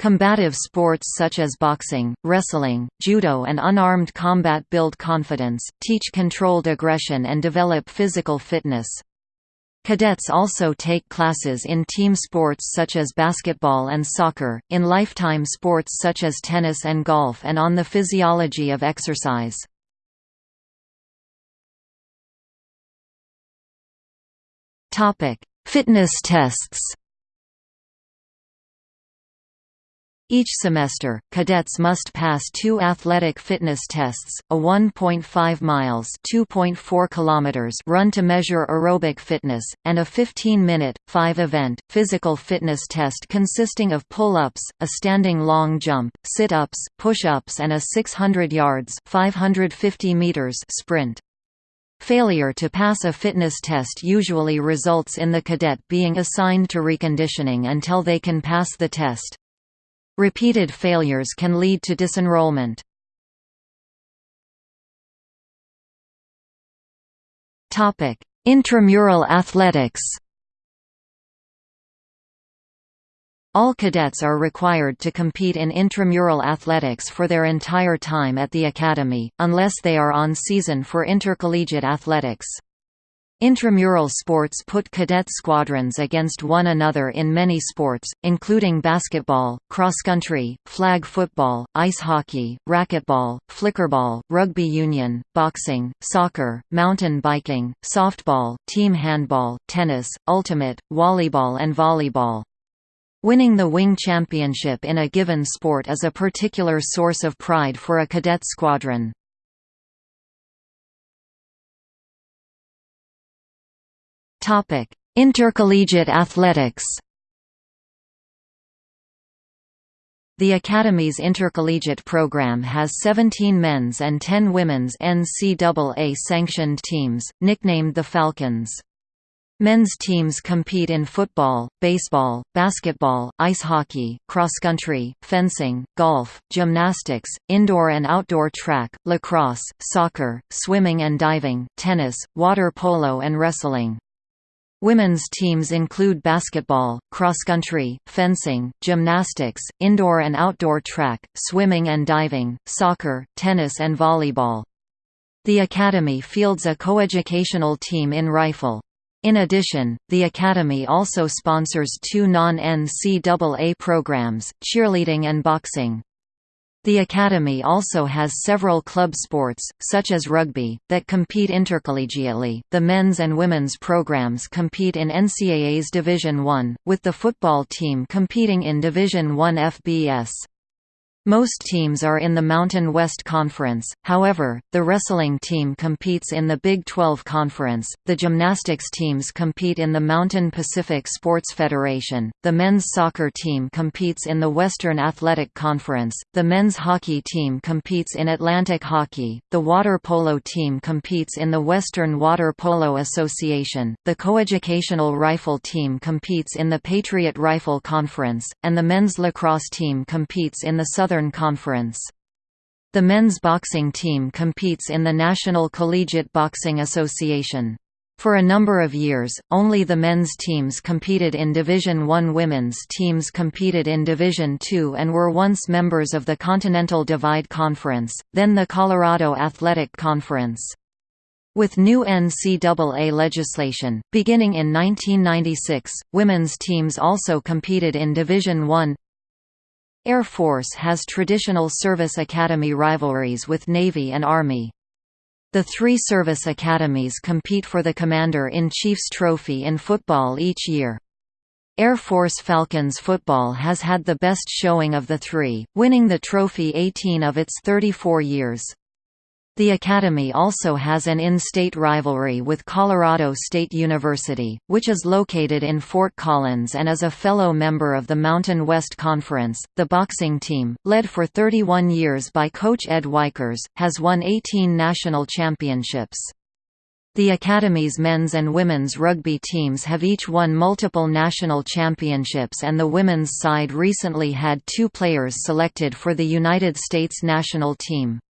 Combative sports such as boxing, wrestling, judo and unarmed combat build confidence, teach controlled aggression and develop physical fitness. Cadets also take classes in team sports such as basketball and soccer, in lifetime sports such as tennis and golf and on the physiology of exercise. Topic: Fitness tests. Each semester, cadets must pass two athletic fitness tests, a 1.5 miles (2.4 kilometers) run to measure aerobic fitness, and a 15-minute, 5-event, physical fitness test consisting of pull-ups, a standing long jump, sit-ups, push-ups and a 600 yards 550 meters sprint. Failure to pass a fitness test usually results in the cadet being assigned to reconditioning until they can pass the test. Repeated failures can lead to disenrollment. Intramural athletics All cadets are required to compete in intramural athletics for their entire time at the academy, unless they are on season for intercollegiate athletics. Intramural sports put cadet squadrons against one another in many sports, including basketball, cross-country, flag football, ice hockey, racquetball, flickerball, rugby union, boxing, soccer, mountain biking, softball, team handball, tennis, ultimate, volleyball and volleyball. Winning the wing championship in a given sport is a particular source of pride for a cadet squadron. Intercollegiate athletics The Academy's intercollegiate program has 17 men's and 10 women's NCAA-sanctioned teams, nicknamed the Falcons. Men's teams compete in football, baseball, basketball, ice hockey, cross-country, fencing, golf, gymnastics, indoor and outdoor track, lacrosse, soccer, swimming and diving, tennis, water polo and wrestling. Women's teams include basketball, cross-country, fencing, gymnastics, indoor and outdoor track, swimming and diving, soccer, tennis and volleyball. The Academy fields a coeducational team in rifle. In addition, the Academy also sponsors two non-NCAA programs, cheerleading and boxing. The Academy also has several club sports, such as rugby, that compete intercollegiately. The men's and women's programs compete in NCAA's Division I, with the football team competing in Division I FBS. Most teams are in the Mountain West Conference, however, the wrestling team competes in the Big 12 Conference, the gymnastics teams compete in the Mountain Pacific Sports Federation, the men's soccer team competes in the Western Athletic Conference, the men's hockey team competes in Atlantic Hockey, the water polo team competes in the Western Water Polo Association, the coeducational rifle team competes in the Patriot Rifle Conference, and the men's lacrosse team competes in the Southern Conference. The men's boxing team competes in the National Collegiate Boxing Association. For a number of years, only the men's teams competed in Division I. Women's teams competed in Division II and were once members of the Continental Divide Conference, then the Colorado Athletic Conference. With new NCAA legislation, beginning in 1996, women's teams also competed in Division I, Air Force has traditional service academy rivalries with Navy and Army. The three service academies compete for the Commander-in-Chief's Trophy in football each year. Air Force Falcons football has had the best showing of the three, winning the trophy 18 of its 34 years. The Academy also has an in-state rivalry with Colorado State University, which is located in Fort Collins and is a fellow member of the Mountain West Conference. The boxing team, led for 31 years by coach Ed Weichers, has won 18 national championships. The Academy's men's and women's rugby teams have each won multiple national championships and the women's side recently had two players selected for the United States national team.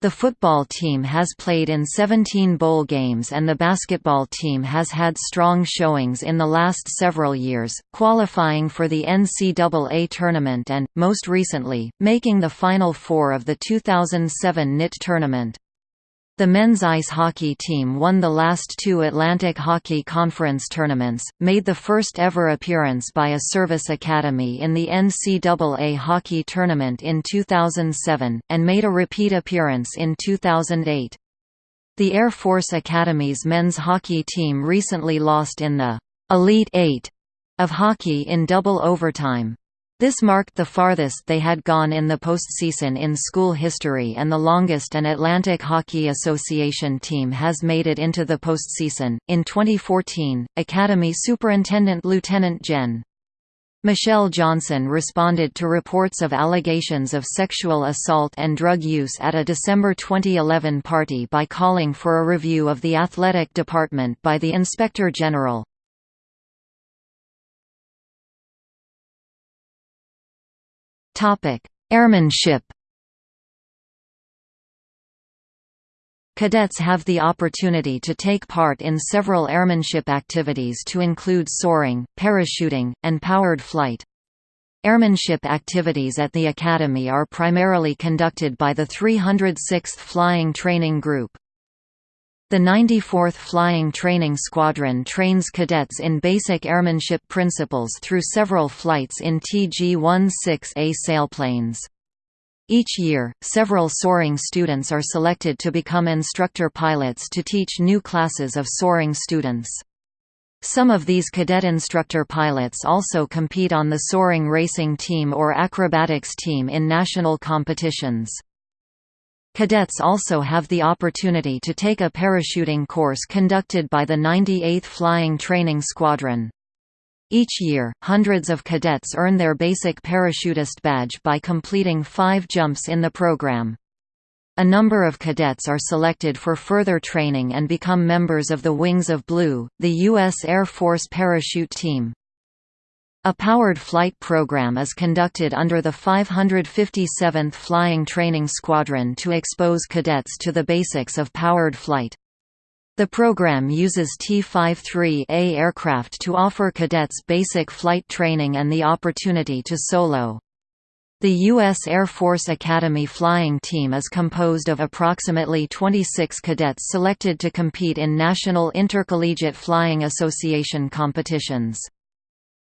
The football team has played in 17 bowl games and the basketball team has had strong showings in the last several years, qualifying for the NCAA tournament and, most recently, making the Final Four of the 2007 NIT tournament. The men's ice hockey team won the last two Atlantic Hockey Conference tournaments, made the first ever appearance by a service academy in the NCAA hockey tournament in 2007, and made a repeat appearance in 2008. The Air Force Academy's men's hockey team recently lost in the Elite Eight of hockey in double overtime. This marked the farthest they had gone in the postseason in school history and the longest an Atlantic Hockey Association team has made it into the postseason. In 2014, Academy Superintendent Lieutenant Gen. Michelle Johnson responded to reports of allegations of sexual assault and drug use at a December 2011 party by calling for a review of the athletic department by the Inspector General. Airmanship Cadets have the opportunity to take part in several airmanship activities to include soaring, parachuting, and powered flight. Airmanship activities at the Academy are primarily conducted by the 306th Flying Training Group. The 94th Flying Training Squadron trains cadets in basic airmanship principles through several flights in TG-16A sailplanes. Each year, several soaring students are selected to become instructor pilots to teach new classes of soaring students. Some of these cadet instructor pilots also compete on the soaring racing team or acrobatics team in national competitions. Cadets also have the opportunity to take a parachuting course conducted by the 98th Flying Training Squadron. Each year, hundreds of cadets earn their basic parachutist badge by completing five jumps in the program. A number of cadets are selected for further training and become members of the Wings of Blue, the U.S. Air Force parachute team. A powered flight program is conducted under the 557th Flying Training Squadron to expose cadets to the basics of powered flight. The program uses T-53A aircraft to offer cadets basic flight training and the opportunity to solo. The U.S. Air Force Academy flying team is composed of approximately 26 cadets selected to compete in National Intercollegiate Flying Association competitions.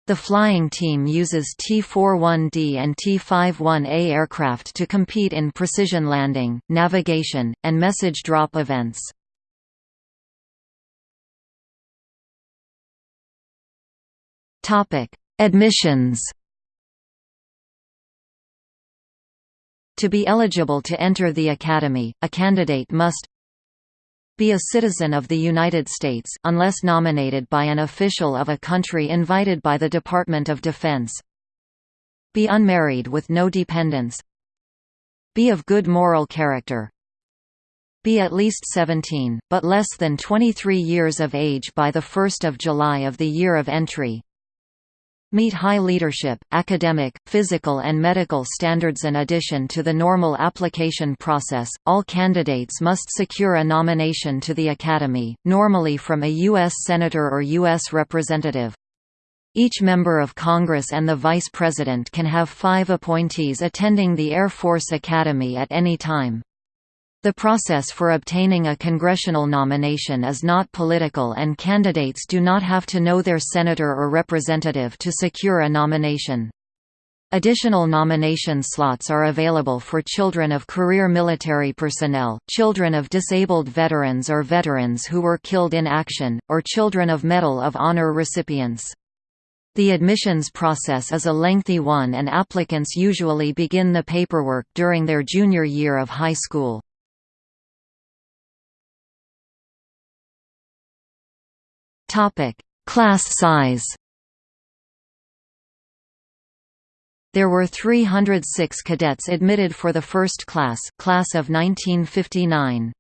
The flying team uses T-41D and T-51A aircraft to compete in precision landing, navigation, and message drop events. Admissions To be eligible to enter the Academy, a candidate must be a citizen of the United States unless nominated by an official of a country invited by the Department of Defense. Be unmarried with no dependents. Be of good moral character. Be at least 17, but less than 23 years of age by 1 July of the year of entry meet high leadership, academic, physical and medical standards In addition to the normal application process, all candidates must secure a nomination to the Academy, normally from a U.S. Senator or U.S. Representative. Each member of Congress and the Vice President can have five appointees attending the Air Force Academy at any time. The process for obtaining a congressional nomination is not political and candidates do not have to know their senator or representative to secure a nomination. Additional nomination slots are available for children of career military personnel, children of disabled veterans or veterans who were killed in action, or children of Medal of Honor recipients. The admissions process is a lengthy one and applicants usually begin the paperwork during their junior year of high school. Topic: Class size. There were 306 cadets admitted for the first class, class of 1959.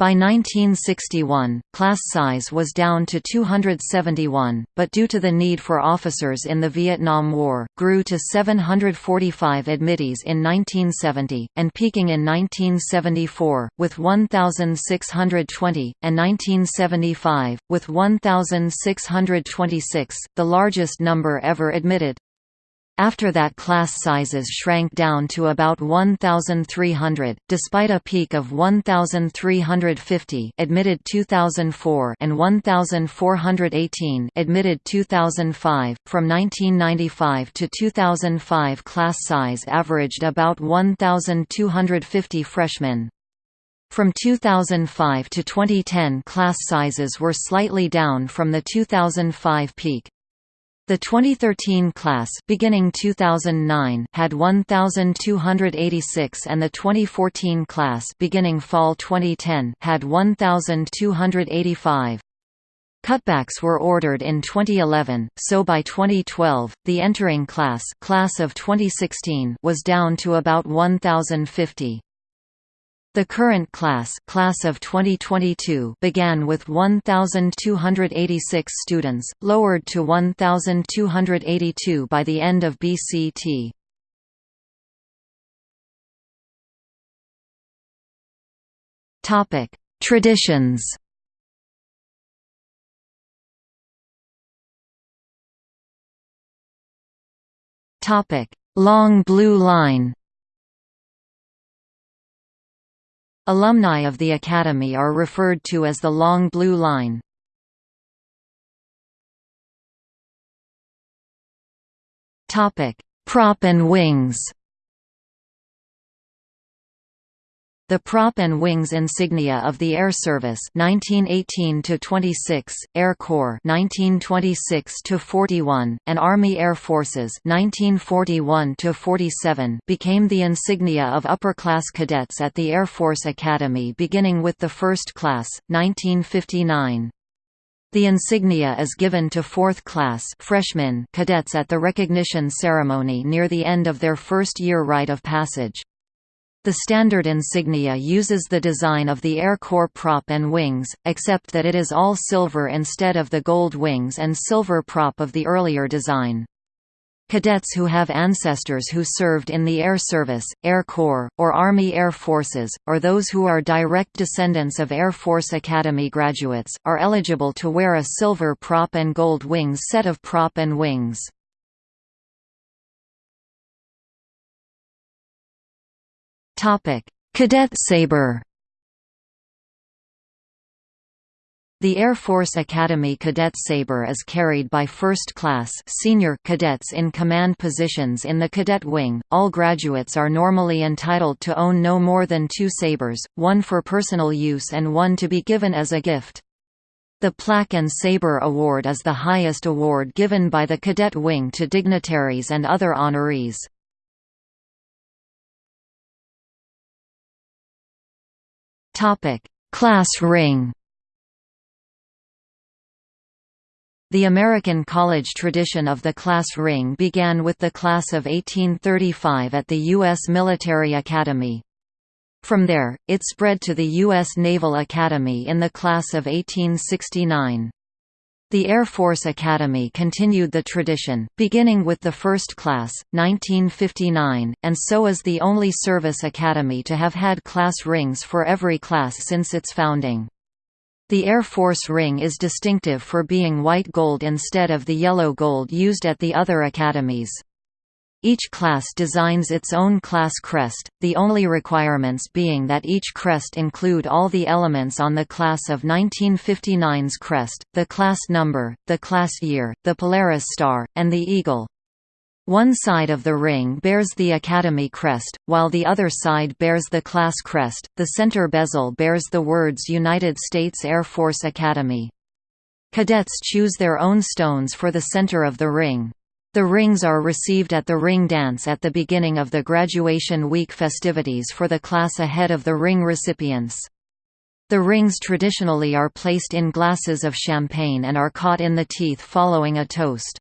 By 1961, class size was down to 271, but due to the need for officers in the Vietnam War, grew to 745 admittees in 1970, and peaking in 1974, with 1,620, and 1975, with 1,626, the largest number ever admitted. After that class sizes shrank down to about 1,300, despite a peak of 1,350 admitted 2004 and 1,418 admitted 2005. From 1995 to 2005 class size averaged about 1,250 freshmen. From 2005 to 2010 class sizes were slightly down from the 2005 peak. The 2013 class beginning 2009 had 1286 and the 2014 class beginning fall 2010 had 1285. Cutbacks were ordered in 2011, so by 2012, the entering class, class of 2016 was down to about 1050. The current class, class of 2022 began with 1,286 students, lowered to 1,282 by the end of BCT. Topic: Traditions Topic: Long Blue Line Alumni of the Academy are referred to as the Long Blue Line. Prop and wings The prop and wings insignia of the Air Service 1918 to 26, Air Corps 1926 to 41, and Army Air Forces 1941 to 47 became the insignia of upper-class cadets at the Air Force Academy beginning with the first class 1959. The insignia is given to fourth-class freshmen cadets at the recognition ceremony near the end of their first-year rite of passage. The standard insignia uses the design of the Air Corps prop and wings, except that it is all silver instead of the gold wings and silver prop of the earlier design. Cadets who have ancestors who served in the Air Service, Air Corps, or Army Air Forces, or those who are direct descendants of Air Force Academy graduates, are eligible to wear a silver prop and gold wings set of prop and wings. Topic: Cadet Sabre. The Air Force Academy Cadet Sabre is carried by first-class senior cadets in command positions in the cadet wing. All graduates are normally entitled to own no more than two sabers, one for personal use and one to be given as a gift. The Plaque and Sabre Award is the highest award given by the cadet wing to dignitaries and other honorees. Class ring The American college tradition of the class ring began with the class of 1835 at the U.S. Military Academy. From there, it spread to the U.S. Naval Academy in the class of 1869. The Air Force Academy continued the tradition, beginning with the first class, 1959, and so is the only service academy to have had class rings for every class since its founding. The Air Force ring is distinctive for being white gold instead of the yellow gold used at the other academies. Each class designs its own class crest, the only requirements being that each crest include all the elements on the class of 1959's crest, the class number, the class year, the Polaris star, and the eagle. One side of the ring bears the Academy crest, while the other side bears the class crest. The center bezel bears the words United States Air Force Academy. Cadets choose their own stones for the center of the ring. The rings are received at the ring dance at the beginning of the graduation week festivities for the class ahead of the ring recipients. The rings traditionally are placed in glasses of champagne and are caught in the teeth following a toast.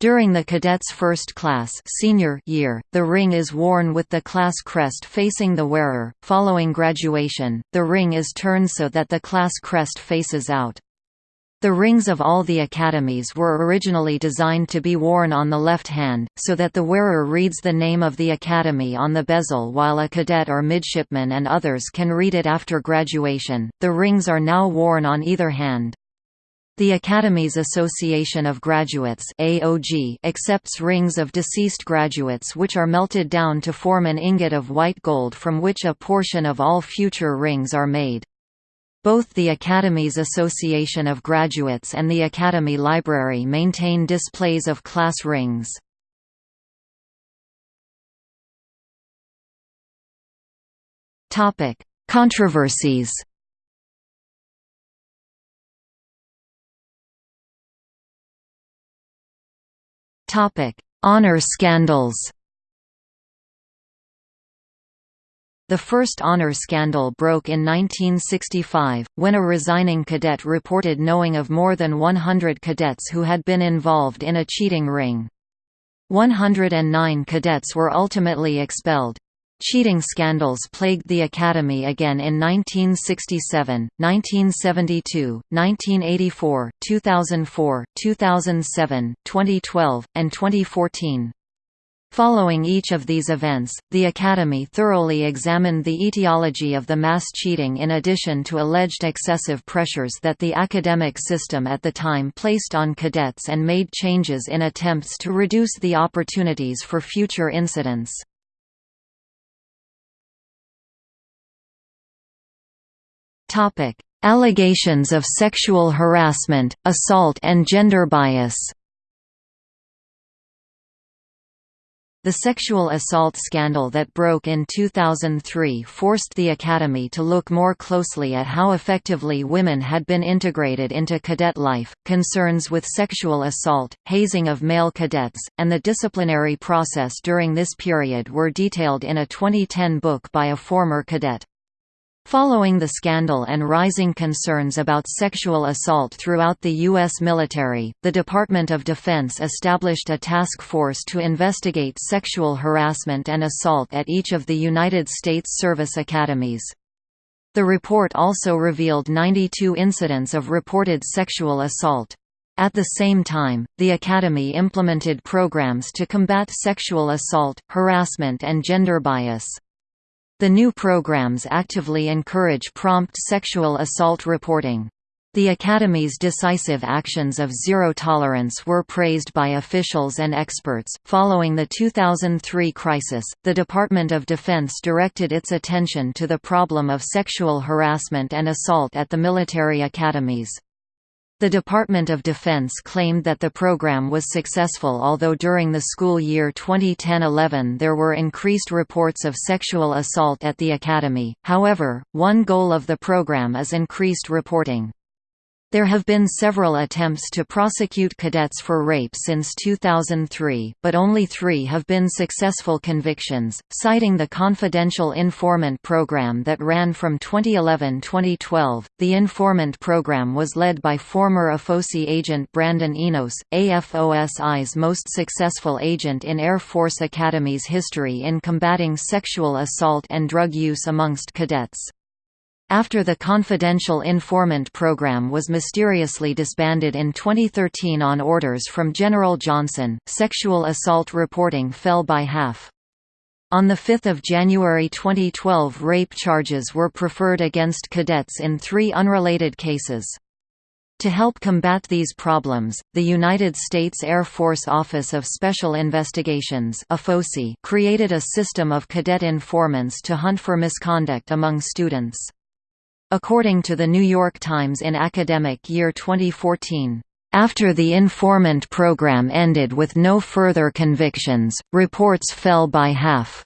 During the cadet's first class senior year, the ring is worn with the class crest facing the wearer. Following graduation, the ring is turned so that the class crest faces out. The rings of all the academies were originally designed to be worn on the left hand, so that the wearer reads the name of the academy on the bezel while a cadet or midshipman and others can read it after graduation. The rings are now worn on either hand. The Academy's Association of Graduates AOG accepts rings of deceased graduates which are melted down to form an ingot of white gold from which a portion of all future rings are made. Both the Academy's Association of Graduates and the Academy Library maintain displays of class rings. Controversies Honor scandals The first honor scandal broke in 1965, when a resigning cadet reported knowing of more than 100 cadets who had been involved in a cheating ring. 109 cadets were ultimately expelled. Cheating scandals plagued the Academy again in 1967, 1972, 1984, 2004, 2007, 2012, and 2014. Following each of these events, the Academy thoroughly examined the etiology of the mass cheating in addition to alleged excessive pressures that the academic system at the time placed on cadets and made changes in attempts to reduce the opportunities for future incidents. Allegations of sexual harassment, assault and gender bias The sexual assault scandal that broke in 2003 forced the Academy to look more closely at how effectively women had been integrated into cadet life. Concerns with sexual assault, hazing of male cadets, and the disciplinary process during this period were detailed in a 2010 book by a former cadet. Following the scandal and rising concerns about sexual assault throughout the U.S. military, the Department of Defense established a task force to investigate sexual harassment and assault at each of the United States service academies. The report also revealed 92 incidents of reported sexual assault. At the same time, the Academy implemented programs to combat sexual assault, harassment and gender bias. The new programs actively encourage prompt sexual assault reporting. The Academy's decisive actions of zero tolerance were praised by officials and experts. Following the 2003 crisis, the Department of Defense directed its attention to the problem of sexual harassment and assault at the military academies. The Department of Defense claimed that the program was successful although during the school year 2010-11 there were increased reports of sexual assault at the academy, however, one goal of the program is increased reporting. There have been several attempts to prosecute cadets for rape since 2003, but only three have been successful convictions, citing the Confidential Informant Program that ran from 2011-2012. The Informant Program was led by former AFOSI agent Brandon Enos, AFOSI's most successful agent in Air Force Academy's history in combating sexual assault and drug use amongst cadets. After the Confidential Informant Program was mysteriously disbanded in 2013 on orders from General Johnson, sexual assault reporting fell by half. On 5 January 2012 rape charges were preferred against cadets in three unrelated cases. To help combat these problems, the United States Air Force Office of Special Investigations created a system of cadet informants to hunt for misconduct among students. According to the New York Times in academic year 2014, after the informant program ended with no further convictions, reports fell by half.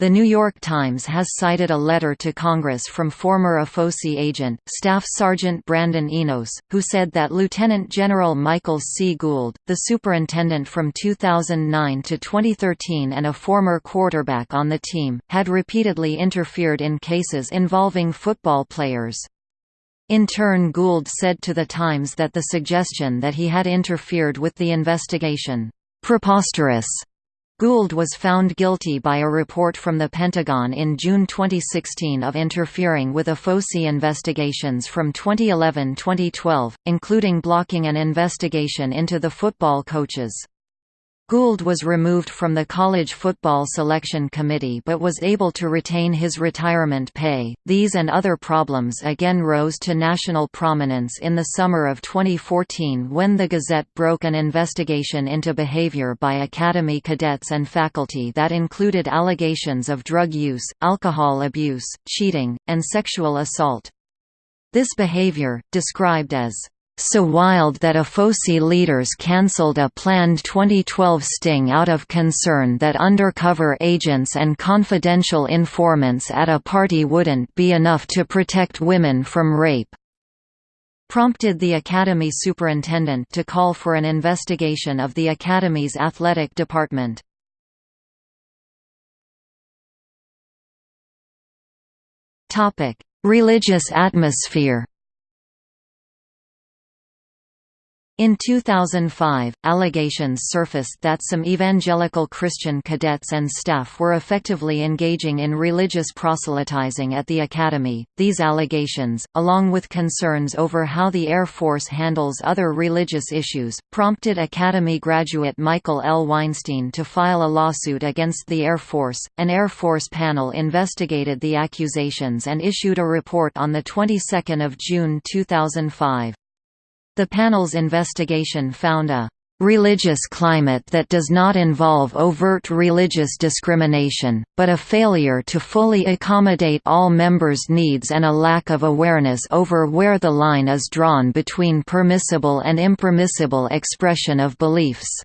The New York Times has cited a letter to Congress from former AFOSI agent, Staff Sergeant Brandon Enos, who said that Lieutenant General Michael C. Gould, the superintendent from 2009 to 2013 and a former quarterback on the team, had repeatedly interfered in cases involving football players. In turn Gould said to The Times that the suggestion that he had interfered with the investigation, "...preposterous." Gould was found guilty by a report from the Pentagon in June 2016 of interfering with AFOSI investigations from 2011-2012, including blocking an investigation into the football coaches. Gould was removed from the College Football Selection Committee but was able to retain his retirement pay. These and other problems again rose to national prominence in the summer of 2014 when the Gazette broke an investigation into behavior by Academy cadets and faculty that included allegations of drug use, alcohol abuse, cheating, and sexual assault. This behavior, described as so wild that AFOSI leaders cancelled a planned 2012 sting out of concern that undercover agents and confidential informants at a party wouldn't be enough to protect women from rape prompted the Academy superintendent to call for an investigation of the Academy's athletic department. Religious atmosphere In 2005, allegations surfaced that some evangelical Christian cadets and staff were effectively engaging in religious proselytizing at the academy. These allegations, along with concerns over how the Air Force handles other religious issues, prompted Academy graduate Michael L. Weinstein to file a lawsuit against the Air Force. An Air Force panel investigated the accusations and issued a report on the 22nd of June 2005. The panel's investigation found a religious climate that does not involve overt religious discrimination, but a failure to fully accommodate all members' needs and a lack of awareness over where the line is drawn between permissible and impermissible expression of beliefs.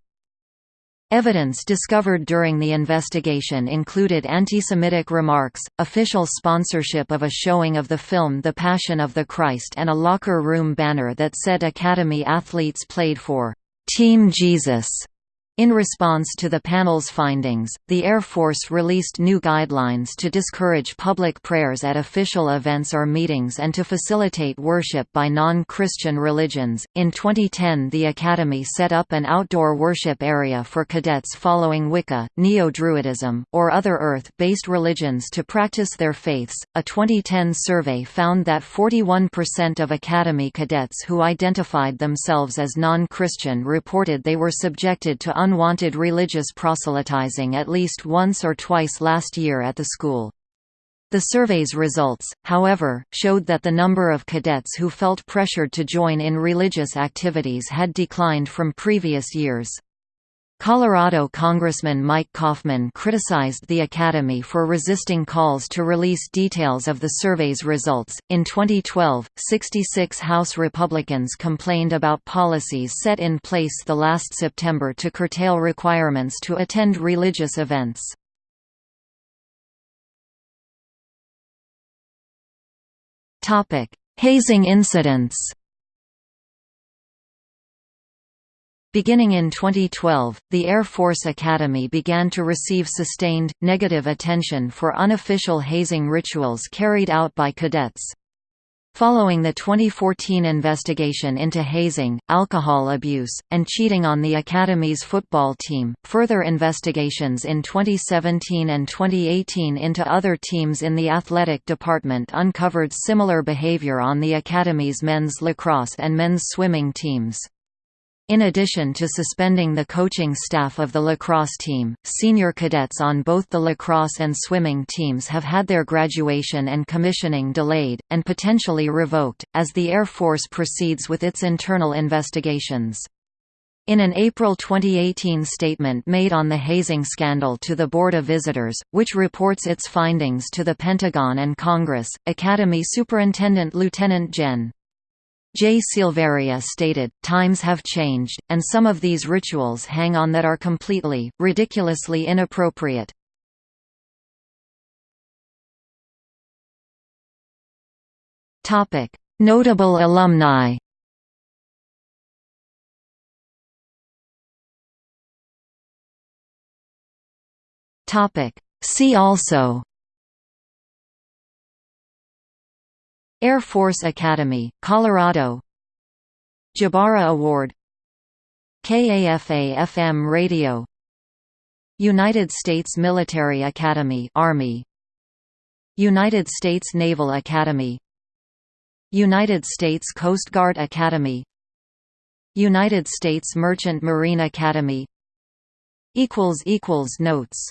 Evidence discovered during the investigation included anti-Semitic remarks, official sponsorship of a showing of the film The Passion of the Christ and a locker room banner that said Academy athletes played for «Team Jesus» In response to the panel's findings, the Air Force released new guidelines to discourage public prayers at official events or meetings and to facilitate worship by non Christian religions. In 2010, the Academy set up an outdoor worship area for cadets following Wicca, Neo Druidism, or other Earth based religions to practice their faiths. A 2010 survey found that 41% of Academy cadets who identified themselves as non Christian reported they were subjected to unwanted religious proselytizing at least once or twice last year at the school. The survey's results, however, showed that the number of cadets who felt pressured to join in religious activities had declined from previous years. Colorado Congressman Mike Coffman criticized the Academy for resisting calls to release details of the survey's results. In 2012, 66 House Republicans complained about policies set in place the last September to curtail requirements to attend religious events. Topic: Hazing incidents. Beginning in 2012, the Air Force Academy began to receive sustained, negative attention for unofficial hazing rituals carried out by cadets. Following the 2014 investigation into hazing, alcohol abuse, and cheating on the Academy's football team, further investigations in 2017 and 2018 into other teams in the athletic department uncovered similar behavior on the Academy's men's lacrosse and men's swimming teams. In addition to suspending the coaching staff of the lacrosse team, senior cadets on both the lacrosse and swimming teams have had their graduation and commissioning delayed, and potentially revoked, as the Air Force proceeds with its internal investigations. In an April 2018 statement made on the hazing scandal to the Board of Visitors, which reports its findings to the Pentagon and Congress, Academy Superintendent Lieutenant Gen. J. Silveria stated, Times have changed, and some of these rituals hang on that are completely, ridiculously inappropriate. Notable alumni See also Air Force Academy, Colorado. Jabara Award. KAFA-FM Radio. United States Military Academy Army. United States Naval Academy. United States Coast Guard Academy. United States Merchant Marine Academy. Equals equals Notes